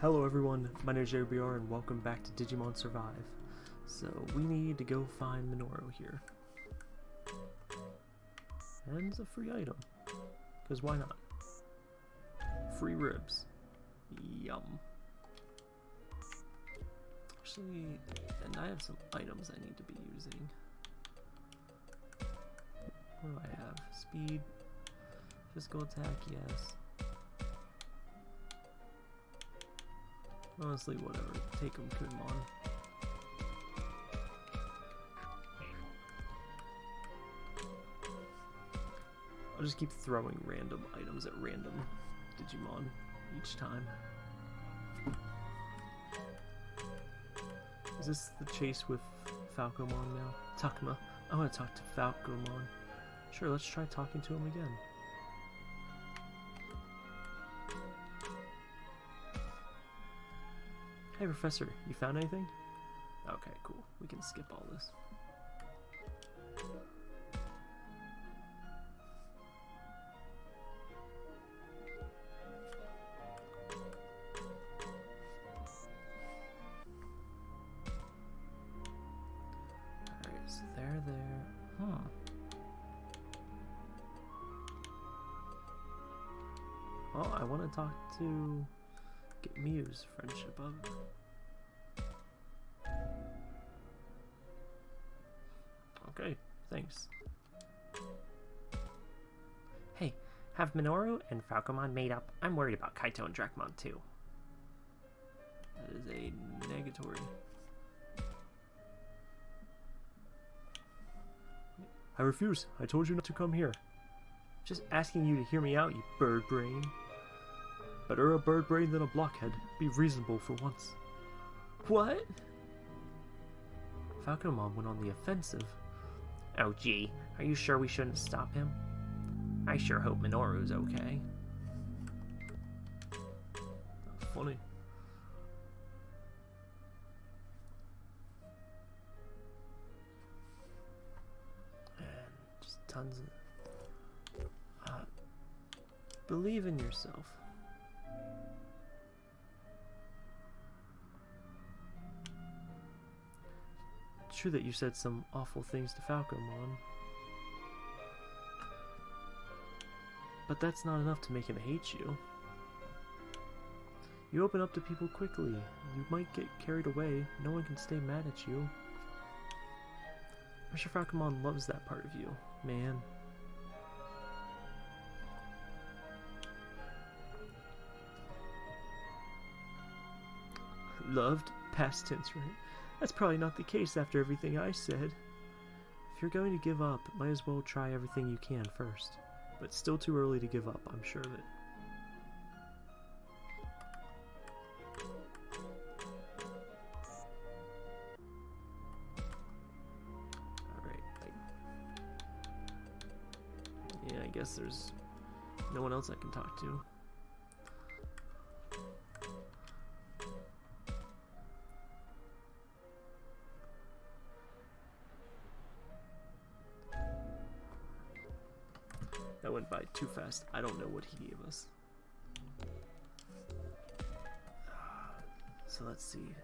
Hello everyone, my name is JBR and welcome back to Digimon Survive. So we need to go find Minoru here. And it's a free item. Because why not? Free ribs. Yum. Actually, and I have some items I need to be using. What do I have? Speed, physical attack, yes. Honestly, whatever. Take them, Kumon. I'll just keep throwing random items at random Digimon each time. Is this the chase with Falcomon now? Takuma. I want to talk to Falcomon. Sure, let's try talking to him again. Hey, Professor, you found anything? Okay, cool. We can skip all this. Alright, so there. Huh. Hmm. Oh, I want to talk to... Get Miu's friendship up. Okay, thanks. Hey, have Minoru and Falcomon made up? I'm worried about Kaito and Drakmon too. That is a negatory. I refuse. I told you not to come here. Just asking you to hear me out, you bird brain. Better a bird brain than a blockhead. Be reasonable for once. What? Falcomon went on the offensive. Oh gee, are you sure we shouldn't stop him? I sure hope Minoru's okay. Funny. And just tons of. Uh, believe in yourself. True that you said some awful things to Falcomon. But that's not enough to make him hate you. You open up to people quickly. You might get carried away. No one can stay mad at you. I'm sure Falcomon loves that part of you, man. Loved? Past tense, right? That's probably not the case after everything I said. If you're going to give up, might as well try everything you can first. But still too early to give up, I'm sure of it. Alright. Yeah, I guess there's no one else I can talk to. By too fast. I don't know what he gave us. So let's see.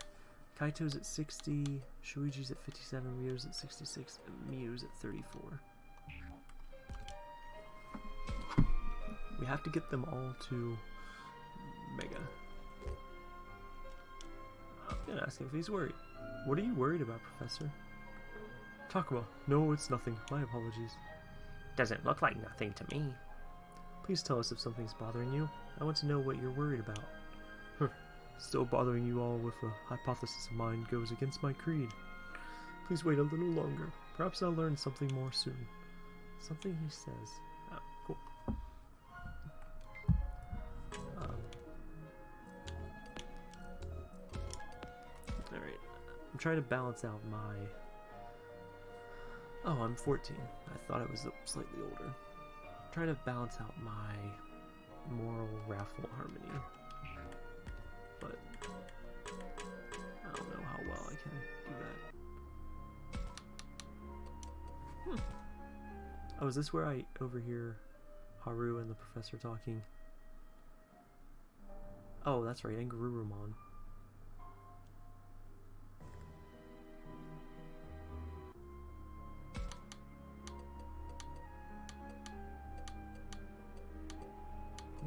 Kaito's at 60, Shuichi's at 57, Ryu's at 66, and Miu's at 34. We have to get them all to Mega. I'm gonna ask him if he's worried. What are you worried about, Professor? Takuma. No, it's nothing. My apologies. Doesn't look like nothing to me. Please tell us if something's bothering you. I want to know what you're worried about. Still bothering you all with a hypothesis of mine goes against my creed. Please wait a little longer. Perhaps I'll learn something more soon. Something he says. Oh, cool. Um, Alright. I'm trying to balance out my... Oh, I'm 14. I thought I was slightly older. I'm trying to balance out my moral wrath harmony. But I don't know how well I can do that. Hmm. Oh, is this where I overhear Haru and the professor talking? Oh, that's right, and Garurumon.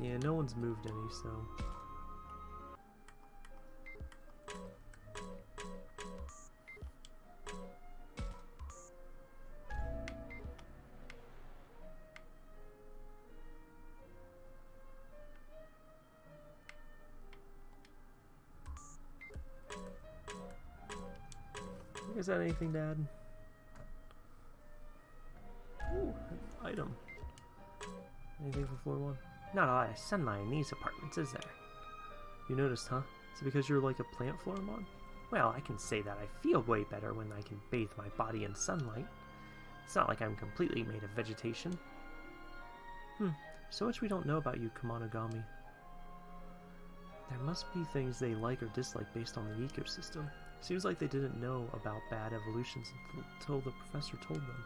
Yeah, no one's moved any, so... Is that anything, Dad? Not a lot of sunlight in these apartments, is there? You noticed, huh? Is it because you're like a plant Floramon? Well, I can say that I feel way better when I can bathe my body in sunlight. It's not like I'm completely made of vegetation. Hmm, so much we don't know about you, Kemonogami. There must be things they like or dislike based on the ecosystem. Seems like they didn't know about bad evolutions until the professor told them.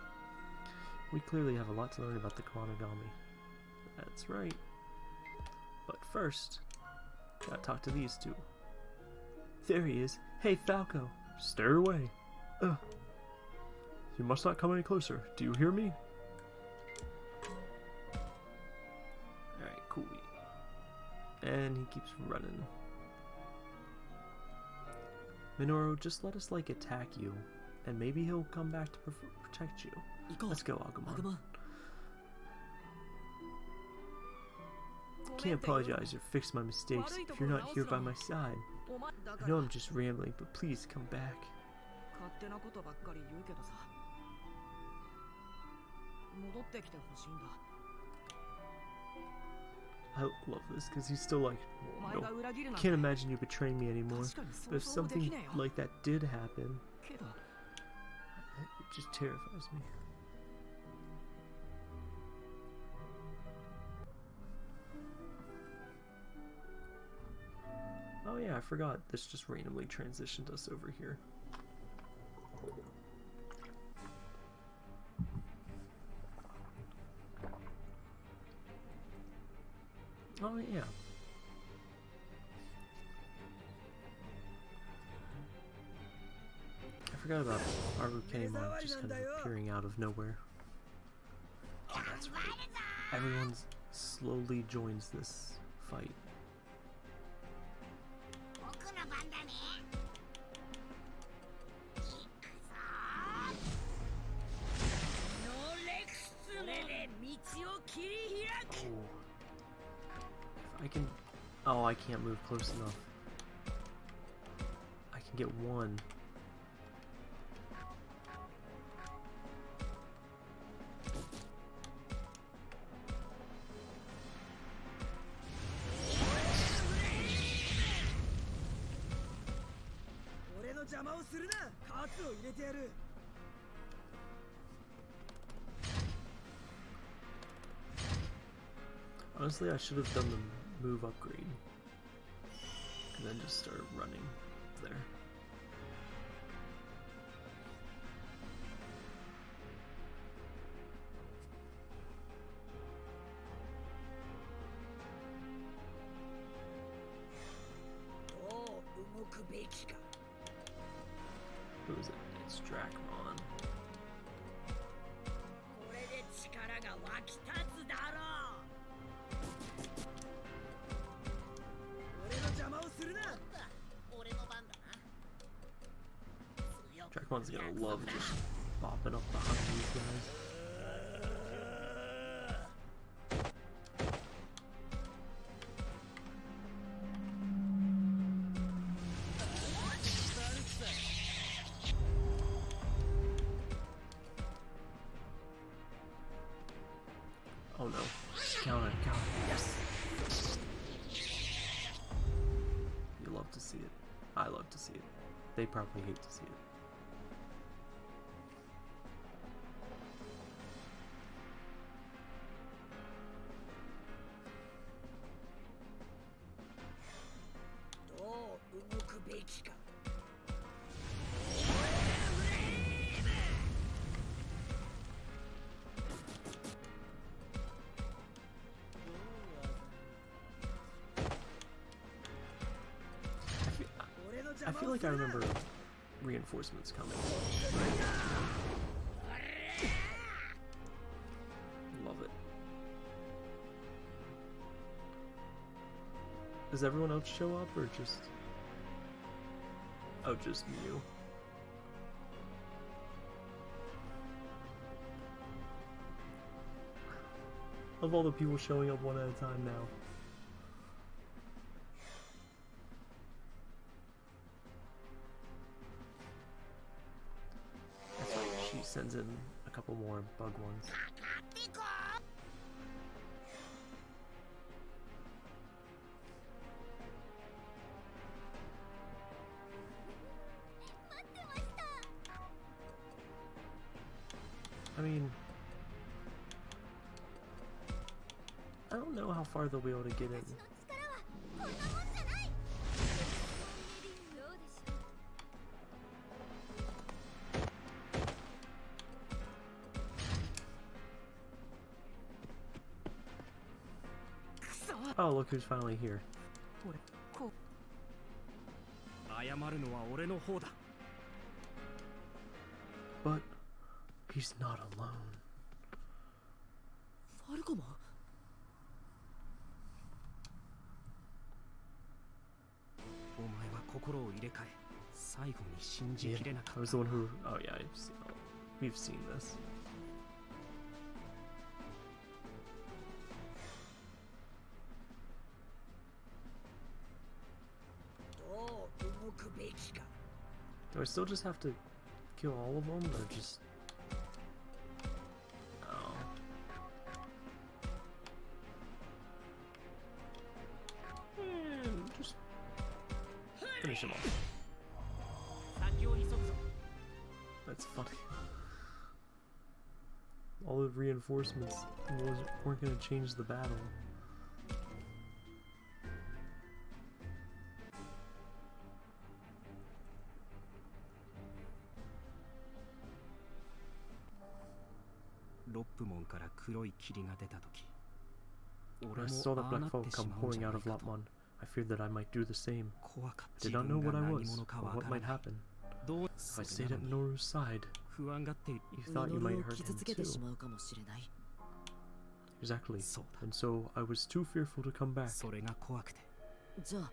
We clearly have a lot to learn about the Kemonogami. That's right. But first, gotta talk to these two. There he is. Hey, Falco. Stay away. Ugh. You must not come any closer. Do you hear me? Alright, cool. And he keeps running. Minoru, just let us, like, attack you. And maybe he'll come back to protect you. Let's go, Agumon. Agumon. can't apologize or fix my mistakes if you're not here by my side. I know I'm just rambling, but please come back. I love this because he's still like, no, can't imagine you betraying me anymore. But if something like that did happen, it just terrifies me. Yeah, I forgot. This just randomly transitioned us over here. Oh yeah. I forgot about Arukenimon just kind of appearing out of nowhere. Oh, that's right. Everyone slowly joins this fight. Can't move close enough. I can get one. Honestly, I should have done the move upgrade. And then just start running there. Dragonmon's gonna love just bopping up behind these guys. Feel like I remember reinforcements coming. Love it. Does everyone else show up or just... Oh, just you. Of all the people showing up one at a time now. Sends in a couple more bug ones. I mean, I don't know how far they'll be able to get in. who's finally here. But he's not alone. Yeah, I was the one who. Oh yeah, I've seen, we've seen this. still just have to kill all of them, or just... Oh. Finish them off. That's funny. All the reinforcements weren't going to change the battle. 黒い霧が出た時 When 俺 I も saw the ああ black なっ fog てし come まうん pouring じゃ out ない of かと Lopmon, I feared that I might do the same. 怖かっ I た did not 自 know 分 what I が何 was 者か or わ what から might ない happen. どう If I そ stayed れ at なのに Noru's side, 不安がっている you thought you ミノ might ルを hurt 傷 him つけて too. しまうかもしれない Exactly. そうだ And so I was too fearful to come back. それが怖くてじゃあ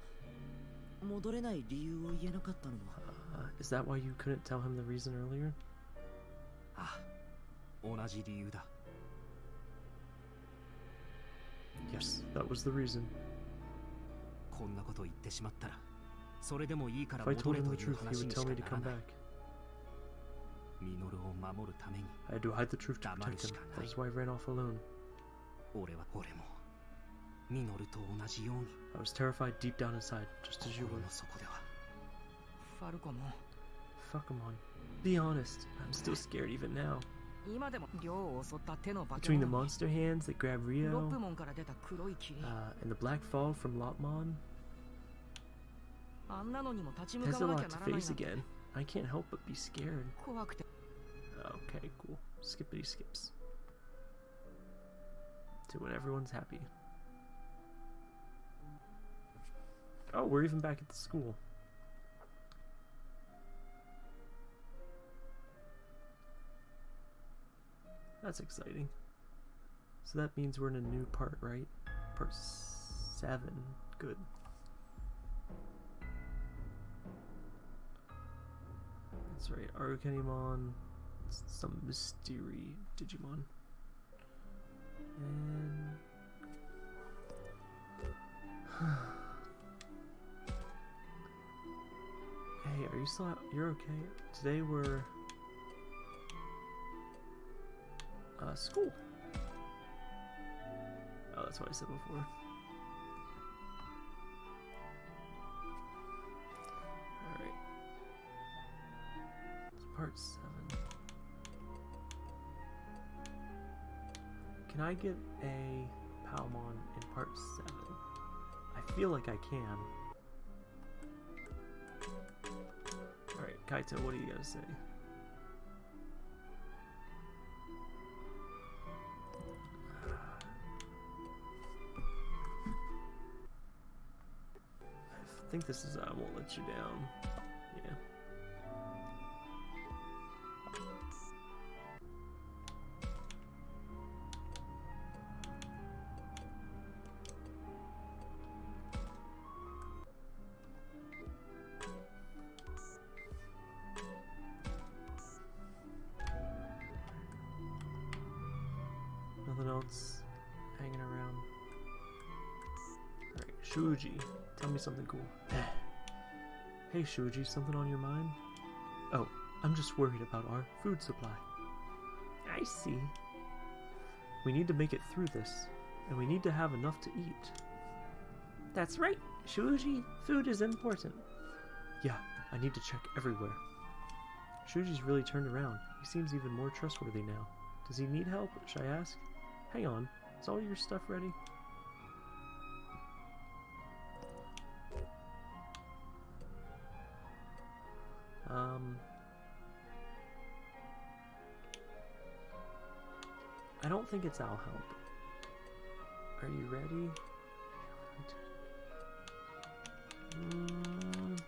戻れない理由を言えなかったのは Uh, is that why you couldn't tell him the reason earlier? Yes, that was the reason. If I told him the truth, he would tell me to come back. I had to hide the truth to protect him. That's why I ran off alone. I was terrified deep down inside, just as you were. Falcomon. Be honest, I'm still scared even now. Between the monster hands that grab Ryo uh, and the black fall from Lopmon, has a lot to face again. I can't help but be scared. Okay, cool. Skippity skips. To when everyone's happy. Oh, we're even back at the school. That's exciting. So that means we're in a new part, right? Part 7. Good. That's right. Arukenimon, some mystery Digimon. And Hey, are you still out? You're okay? Today we're uh school. Oh, that's what I said before. Alright. It's part seven. Can I get a Palmon in part seven? I feel like I can. Alright, Kaito, what do you gotta say? Think this is uh, I won't let you down. Something cool. hey Shuji, something on your mind? Oh, I'm just worried about our food supply. I see. We need to make it through this, and we need to have enough to eat. That's right, Shuji. Food is important. Yeah, I need to check everywhere. Shuji's really turned around. He seems even more trustworthy now. Does he need help? Should I ask? Hang on. Is all your stuff ready? Don't think it's I'll help. Are you ready? Mm.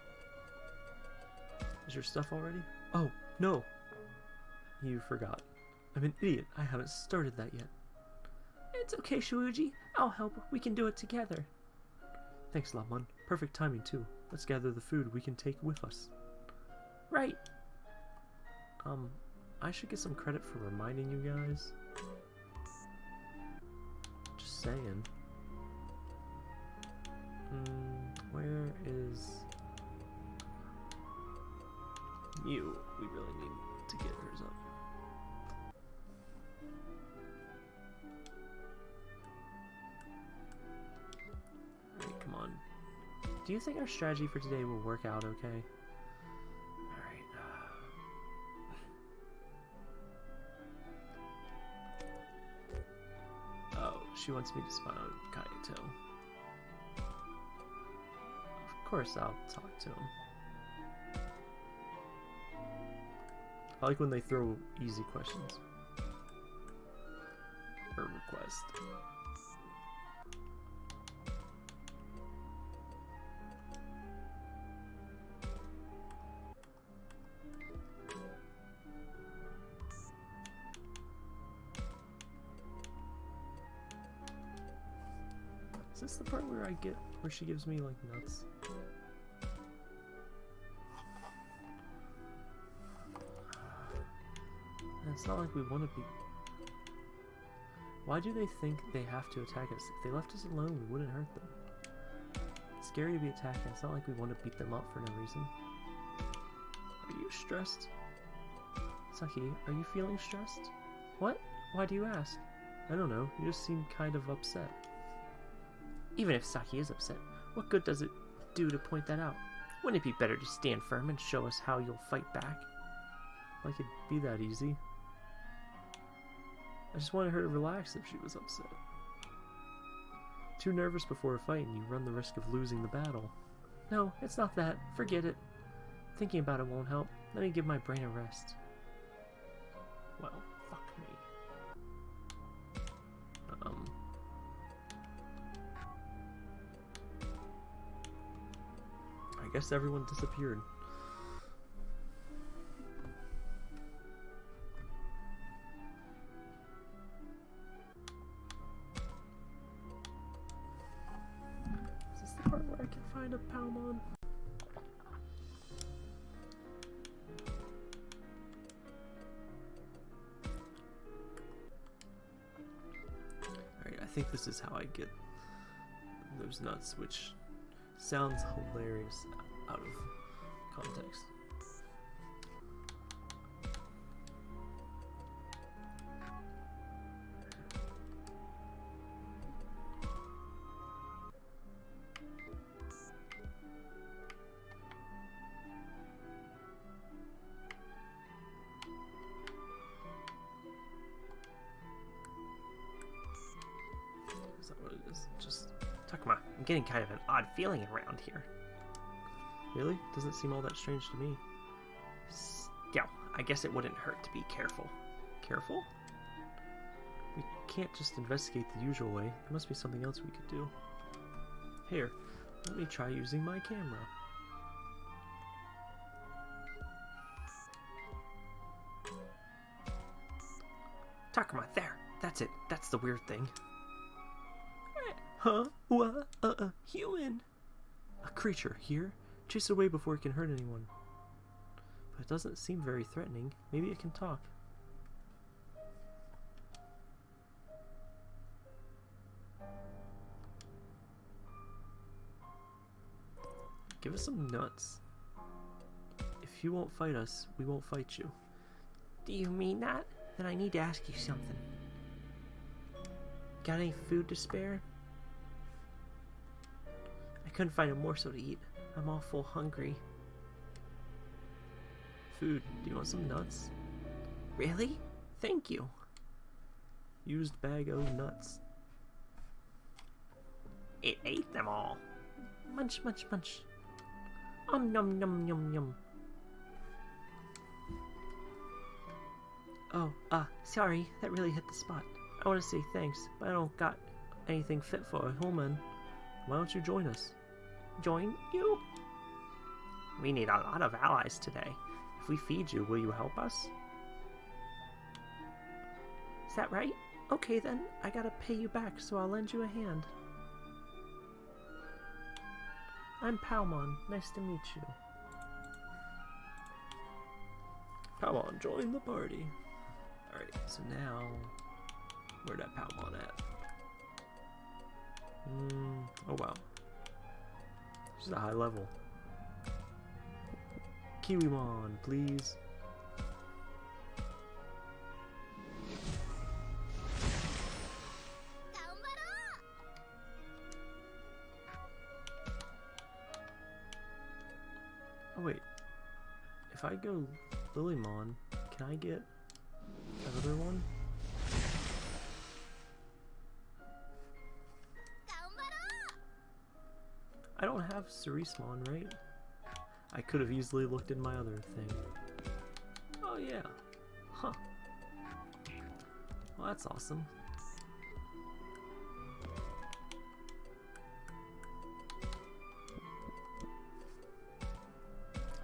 Is your stuff all ready? Oh, no! You forgot. I'm an idiot. I haven't started that yet. It's okay, Shuji. I'll help. We can do it together. Thanks, Lamon. Perfect timing, too. Let's gather the food we can take with us. Right. Um, I should get some credit for reminding you guys. Saying. Hmm, where is you? We really need to get hers up. Come on. Do you think our strategy for today will work out okay? She wants me to spy on Kaito. Of course I'll talk to him. I like when they throw easy questions. Or request. Get where she gives me like nuts? And it's not like we want to be. Why do they think they have to attack us? If they left us alone, we wouldn't hurt them. It's scary to be attacked, it's not like we want to beat them up for no reason. Are you stressed? Saki, are you feeling stressed? What? Why do you ask? I don't know, you just seem kind of upset. Even if Saki is upset, what good does it do to point that out? Wouldn't it be better to stand firm and show us how you'll fight back? Like it'd be that easy. I just wanted her to relax if she was upset. Too nervous before a fight and you run the risk of losing the battle. No, it's not that. Forget it. Thinking about it won't help. Let me give my brain a rest. Well, guess everyone disappeared. Is this the part where I can find a Palmon? Alright, I think this is how I get those nuts, which sounds hilarious out of context. Getting kind of an odd feeling around here. really? Doesn't seem all that strange to me. Still, I guess it wouldn't hurt to be careful. Careful? We can't just investigate the usual way. There must be something else we could do. Here, Let me try using my camera. Takuma, there! That's it. That's the weird thing. Huh? What? Uh, uh, human! A creature here? Chase it away before it can hurt anyone. But it doesn't seem very threatening. Maybe it can talk. Give us some nuts. If you won't fight us, we won't fight you. Do you mean that? Then I need to ask you something. Got any food to spare? Couldn't find a morsel to eat. I'm awful hungry. Food. Do you want some nuts? Really? Thank you. Used bag of nuts. It ate them all. Munch, munch, munch. Um, num, num, num, num. Oh, uh, sorry, that really hit the spot. I want to say thanks, but I don't got anything fit for a human. Why don't you join us? Join you? We need a lot of allies today. If we feed you, will you help us? Is that right? Okay then, I gotta pay you back, so I'll lend you a hand. I'm Palmon. Nice to meet you. Come on, join the party. Alright, so now... Where'd that Palmon at? Mm, oh wow. Is a high level. Kiwimon, please. Oh wait. If I go Lilymon, can I get another one? Don't right? I could have easily looked in my other thing. Oh yeah. Huh. Well, that's awesome.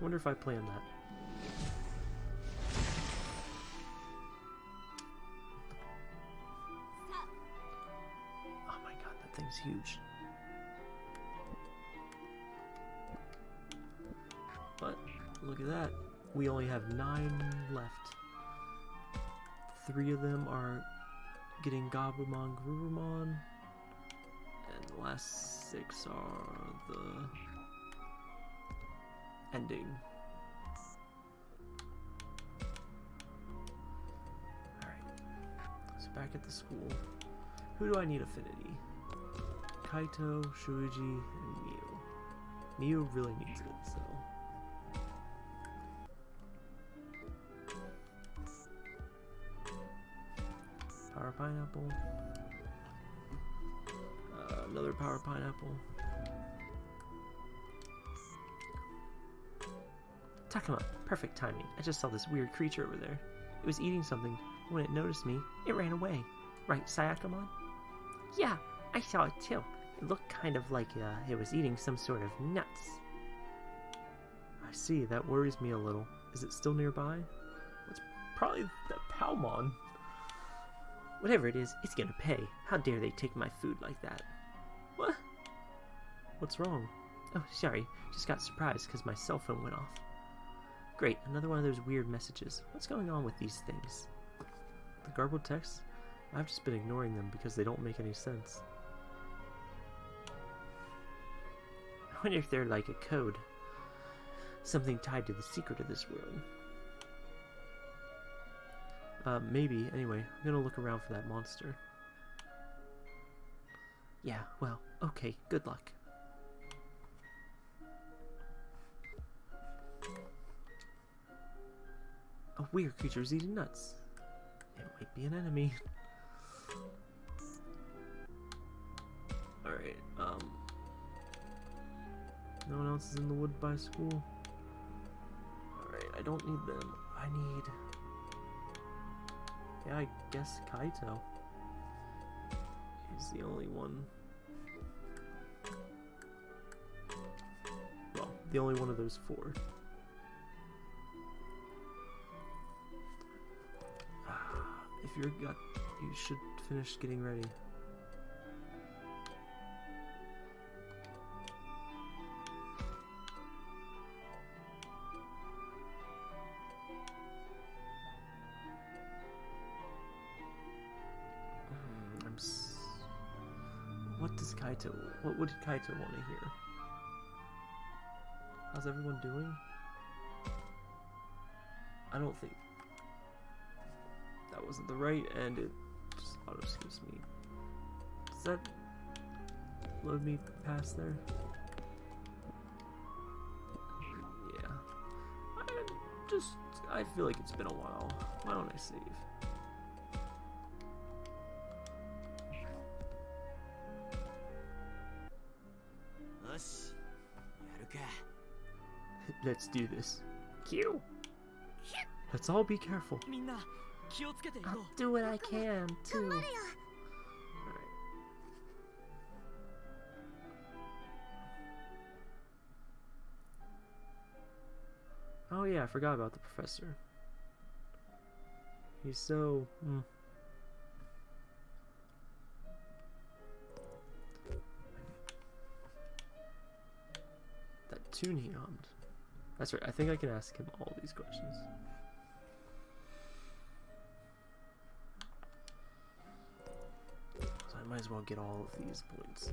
wonder if I planned that. Oh my god, that thing's huge. Look at that. We only have nine left. Three of them are getting Gabumon, Grubumon, and the last six are the ending. Alright. So back at the school. Who do I need affinity? Kaito, Shuji, and Miu. Miu really needs it, so. Pineapple. Uh, another power pineapple. Takuma, perfect timing. I just saw this weird creature over there. It was eating something. When it noticed me, it ran away. Right, Sayakamon? Yeah, I saw it too. It looked kind of like uh, it was eating some sort of nuts. I see, that worries me a little. Is it still nearby? It's probably the Palmon. Whatever it is, it's gonna pay. How dare they take my food like that? What? What's wrong? Oh, sorry. Just got surprised because my cell phone went off. Great, another one of those weird messages. What's going on with these things? The garbled texts? I've just been ignoring them because they don't make any sense. I wonder if they're like a code. Something tied to the secret of this world. Uh, maybe. Anyway, I'm gonna look around for that monster. Yeah, well, okay, good luck. A weird creature is eating nuts. It might be an enemy. Alright, um... No one else is in the wood by school? Alright, I don't need them. I need... Yeah, I guess Kaito. is the only one. Well, the only one of those four. Ah, if you're got, you should finish getting ready. Kaito? What would Kaito want to hear? How's everyone doing? I don't think that wasn't the right and it just auto skips me. Does that load me past there? Yeah. I just I feel like it's been a while. Why don't I save? Let's do this. Q. Let's all be careful. I'll do what I can, too. Oh yeah, I forgot about the professor. He's so... Mm. That tune he hummed. That's right. I think I can ask him all these questions. So I might as well get all of these points.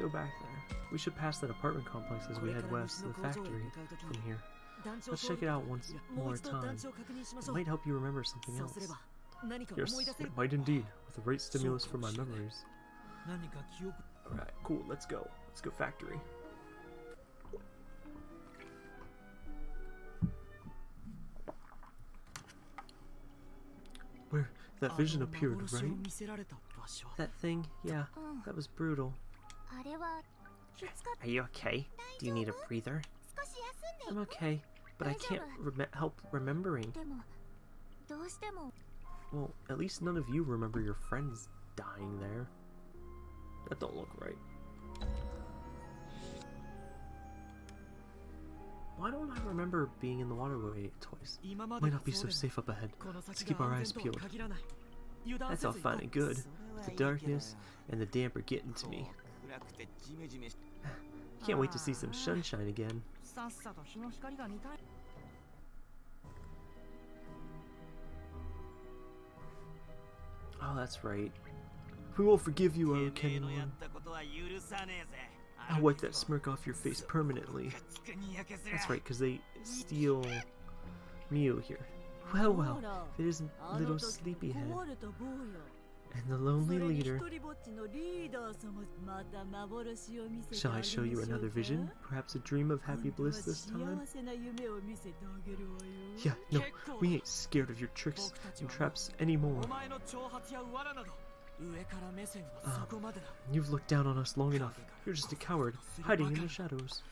go back there. We should pass that apartment complex as we head west to the factory from here. Let's check it out once more time. It might help you remember something else. Yes, it might indeed, with the right stimulus for my memories. Alright, cool, let's go. Let's go factory. Where that vision appeared, right? That thing, yeah, that was brutal. Are you okay? Do you need a breather? I'm okay, but I can't rem help remembering. Well, at least none of you remember your friends dying there. That don't look right. Why don't I remember being in the waterway twice? Might not be so safe up ahead. Let's keep our eyes peeled. That's all fine and good. but The darkness and the damp are getting to me. Can't wait to see some sunshine again. Oh, that's right. We will forgive you, O I'll wipe that smirk off your face permanently. That's right, because they steal Miu here. Well, well, it isn't little sleepyhead and the lonely leader. Shall I show you another vision? Perhaps a dream of happy bliss this time? Yeah, no, we ain't scared of your tricks and traps anymore. Um, you've looked down on us long enough. You're just a coward, hiding in the shadows.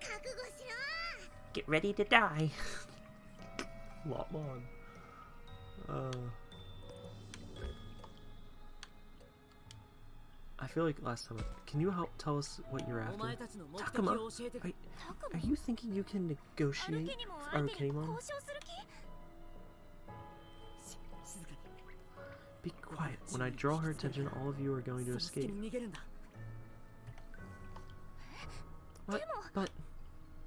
Get ready to die. Lot. Uh... I feel like last time. Can you help tell us what you're after? Takuma, are, are you thinking you can negotiate Arukenimon? Be quiet. When I draw her attention, all of you are going to escape. What? But...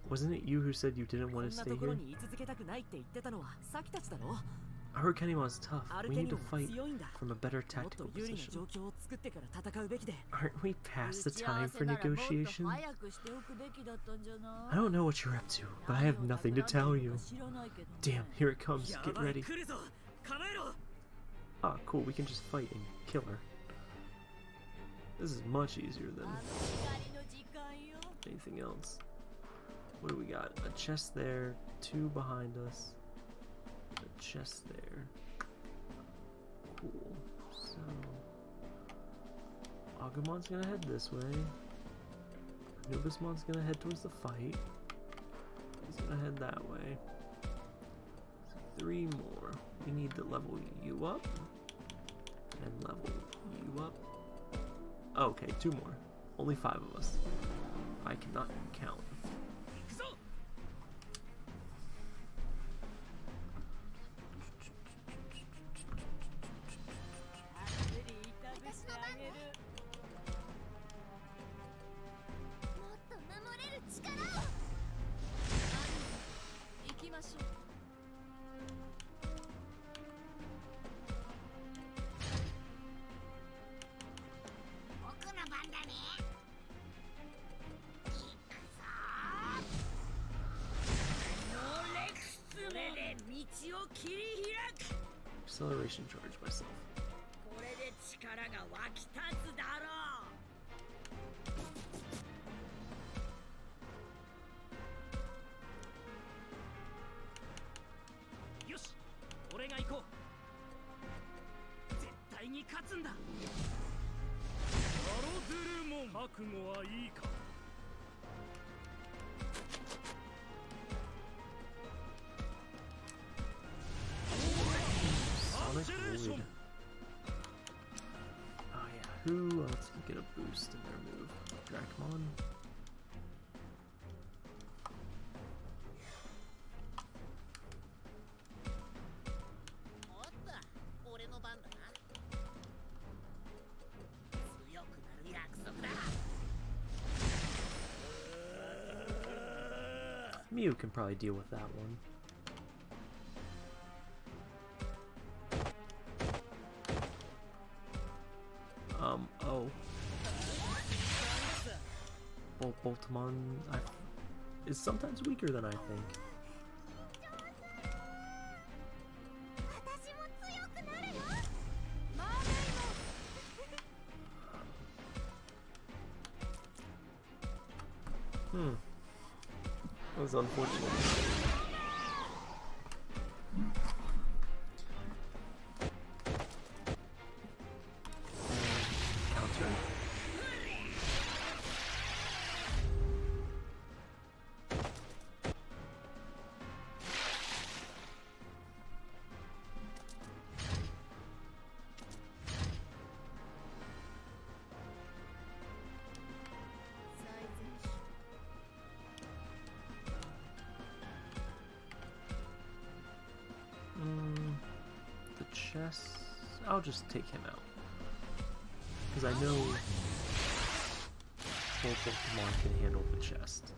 Wasn't it you who said you didn't want to stay here? Harukenima is tough. We need to fight from a better tactical position. Aren't we past the time for negotiation? I don't know what you're up to, but I have nothing to tell you. Damn, here it comes. Get ready. Ah, cool. We can just fight and kill her. This is much easier than anything else. What do we got? A chest there, two behind us chest there. Cool. So Agumon's gonna head this way. Nobismon's gonna head towards the fight. He's gonna head that way. So three more. We need to level you up. And level you up. Okay, two more. Only five of us. I cannot count. が行こう絶対に勝つんだアロドゥルモン覚悟はいいか Sonic Void. Oh yeah, who else can get a boost in their move? Dracmon? Can probably deal with that one. Um, oh. Bolt Boltmon I, is sometimes weaker than I think. chest. I'll just take him out. Because I know both Pokemon can handle the chest.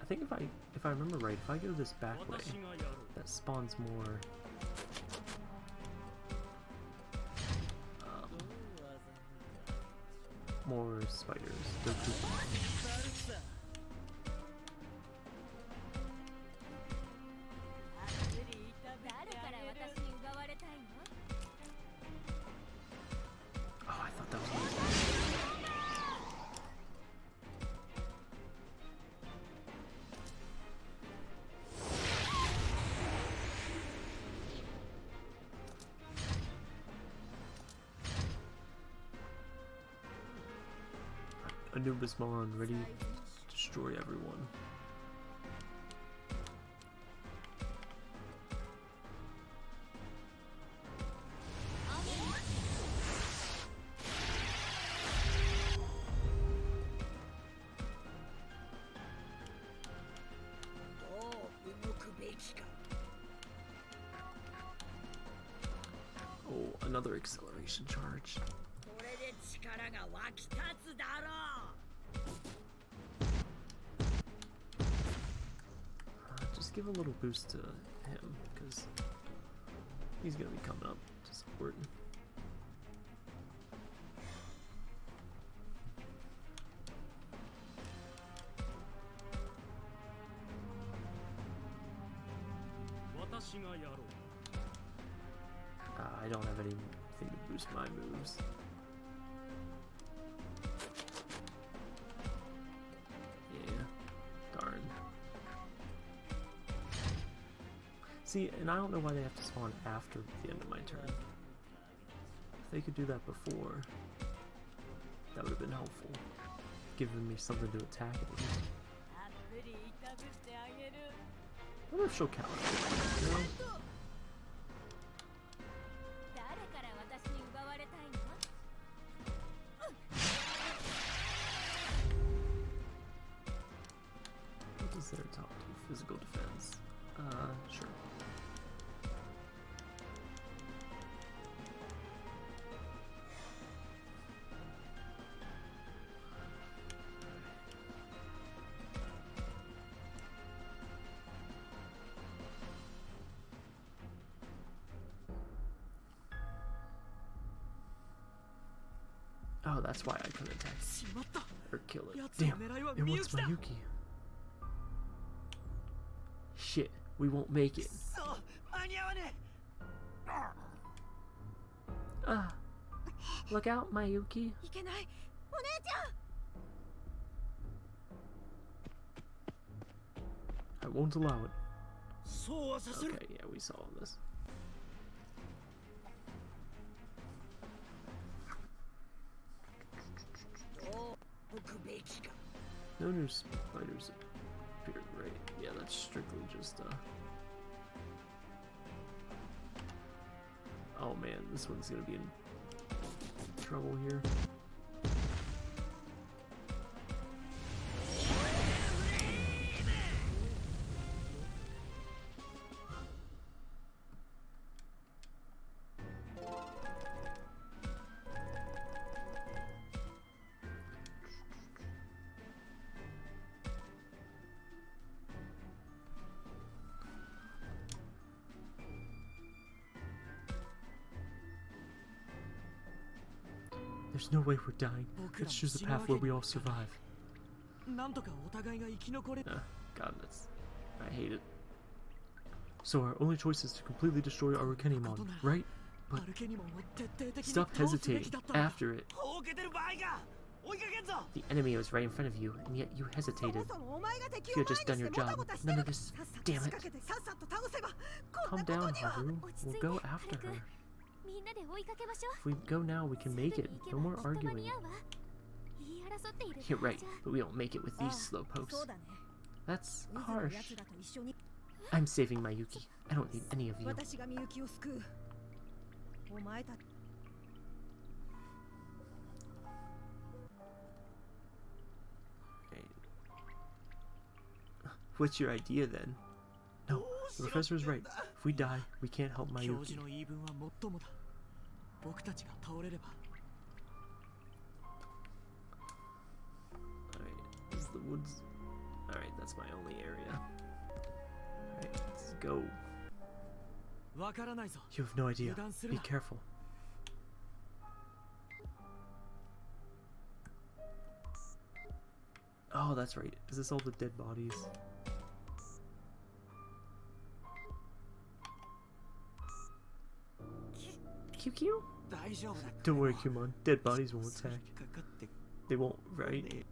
I think if I if I remember right, if I go this back way, that spawns more spiders. They're Pokemon. Anubismon ready to destroy everyone. Oh, another acceleration charge. Give a little boost to him, because he's gonna be coming up to support. Uh, I don't have anything to boost my moves. See, and I don't know why they have to spawn after the end of my turn. If they could do that before, that would have been helpful. Giving me something to attack at least. I wonder if she'll count. You know? That's why I couldn't attack or kill it. Damn, it wants Yuki. Shit, we won't make it. Ah, look out, Mayuki. I won't allow it. Okay, yeah, we saw this. Spiders appeared, right? Yeah, that's strictly just, uh... Oh man, this one's gonna be in trouble here. There's no way we're dying. Let's choose the path where we all survive. Uh, God, that's... I hate it. So our only choice is to completely destroy our right? But... Stop hesitating. After it. The enemy was right in front of you, and yet you hesitated. You had just done your job. None of this... Damn it. Calm down, Haru. We'll go after her. If we go now, we can make it. No more arguing. You're right, but we don't make it with these slowpokes. That's harsh. I'm saving Mayuki. I don't need any of you. What's your idea then? No, the professor is right. If we die, we can't help Mayuki. 僕たちが倒れれば Alright, this is the woods. Alright, that's my only area. Alright, let's go. わからないぞ You have no idea. 油断する Be な careful. Oh, that's right. Is this all the dead bodies? QQ? Don't worry, Kunemon. Dead bodies won't attack. They won't, right?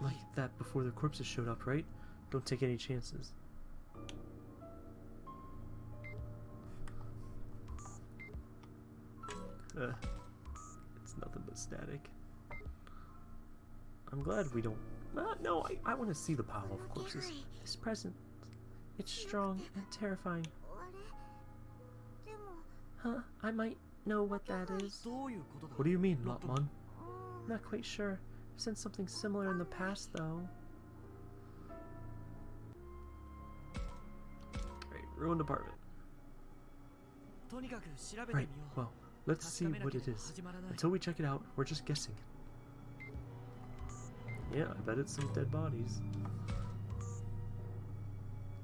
Like that before the corpses showed up, right? Don't take any chances. uh, it's nothing but static. I'm glad we don't... Uh, no, I, I want to see the power of course, It's present. It's strong and terrifying. Huh? I might know what that is. What do you mean, Lopmon? Not quite sure. I've seen something similar in the past, though. Right, ruined apartment. Right, well, Let's see what it is. Until we check it out, we're just guessing. Yeah, I bet it's some dead bodies.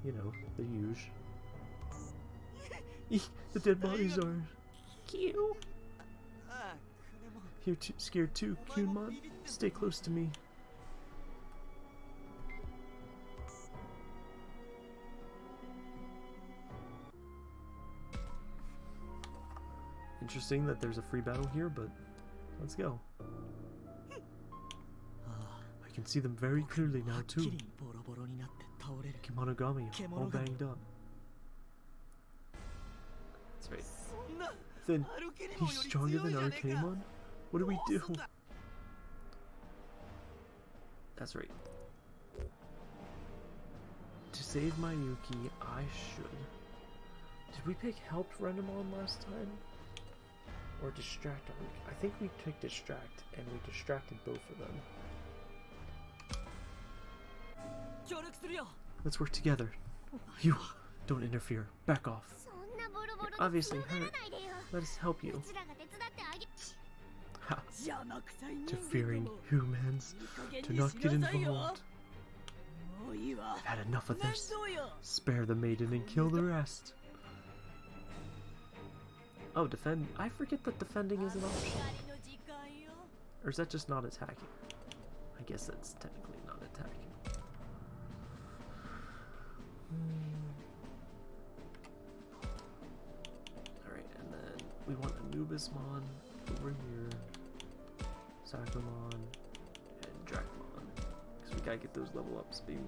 You know, the huge. the dead bodies are... Q! You're too scared too, Kunemon. Stay close to me. interesting that there's a free battle here, but let's go. I can see them very clearly now, too. Kemonogami, all banged up. That's right. Then, he's stronger than Arcamon? What do we do? That's right. To save my Yuki, I should... Did we pick helped Renamon last time? Or distract. I think we took distract, and we distracted both of them. Let's work together. You don't interfere. Back off. You're obviously hurt. Let us help you. Ha. Interfering humans. Do not get involved. I've had enough of this. Spare the maiden and kill the rest. Oh, defend. I forget that defending is an option. Or is that just not attacking? I guess that's technically not attacking. Hmm. Alright, and then we want Anubismon over here, Sakamon, and Dracmon. Because we gotta get those level ups, baby.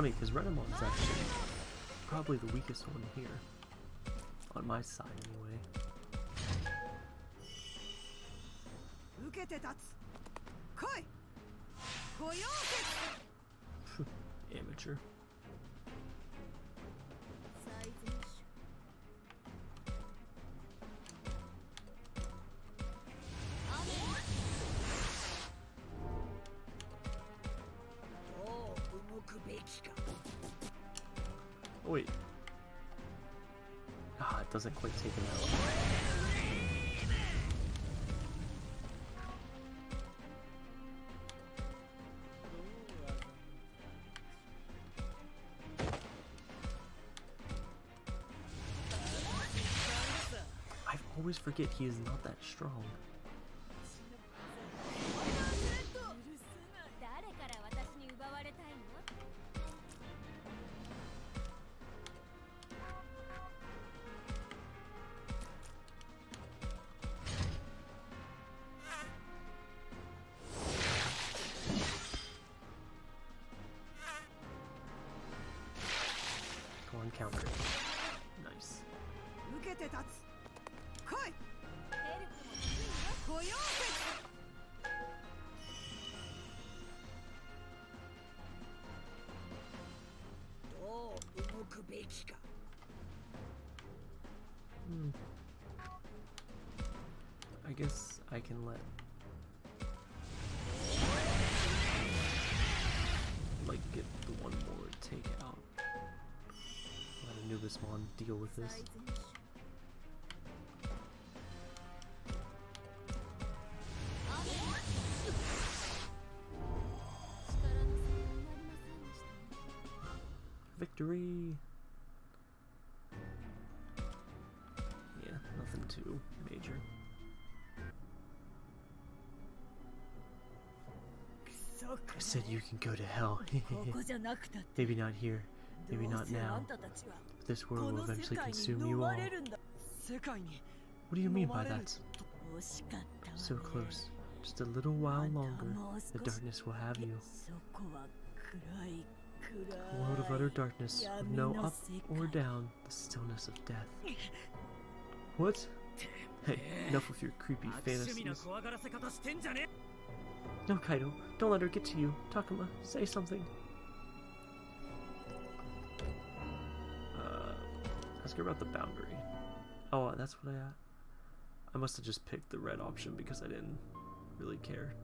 Funny because Renamon's actually probably the weakest one here. On my side, Doesn't quite take him out. I always forget he is not that strong. what? Like, get the one more take out. Let Anubismon deal with this. Victory! said you can go to hell. Maybe not here. Maybe not now. But this world will eventually consume you all. What do you mean by that? So close. Just a little while longer, the darkness will have you. A world of utter darkness, with no up or down, the stillness of death. What? Hey, enough with your creepy fantasies. No, Kaito, don't let her get to you. Takuma, say something. Uh, ask her about the boundary. Oh, that's what I. Uh, I must have just picked the red option because I didn't really care.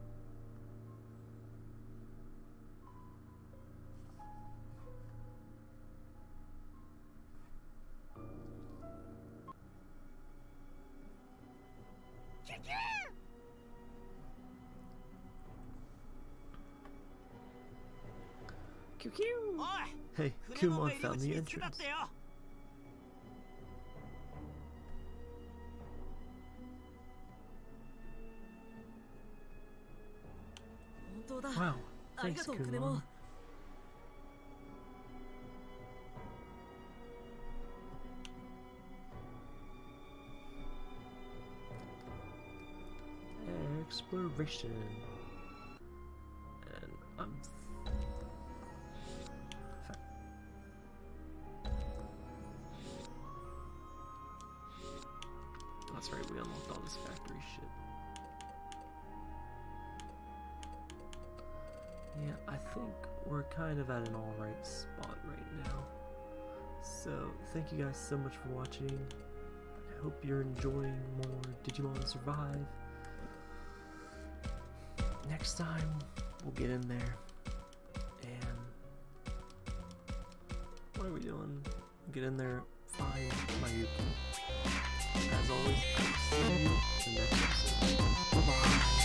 Hey, Kunemon found the entrance. Wow, thanks, Kunemon. Exploration. And I'm think we're kind of at an alright spot right now. So, thank you guys so much for watching. I hope you're enjoying more Digimon Survive. Next time, we'll get in there. And. What are we doing? Get in there, find Mayuki. As always, I will see you in the next episode.